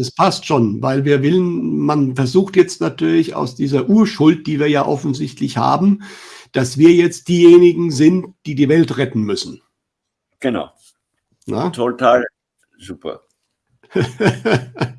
es passt schon, weil wir willen man versucht jetzt natürlich aus dieser Urschuld, die wir ja offensichtlich haben, dass wir jetzt diejenigen sind, die die Welt retten müssen. Genau. Na? Total super.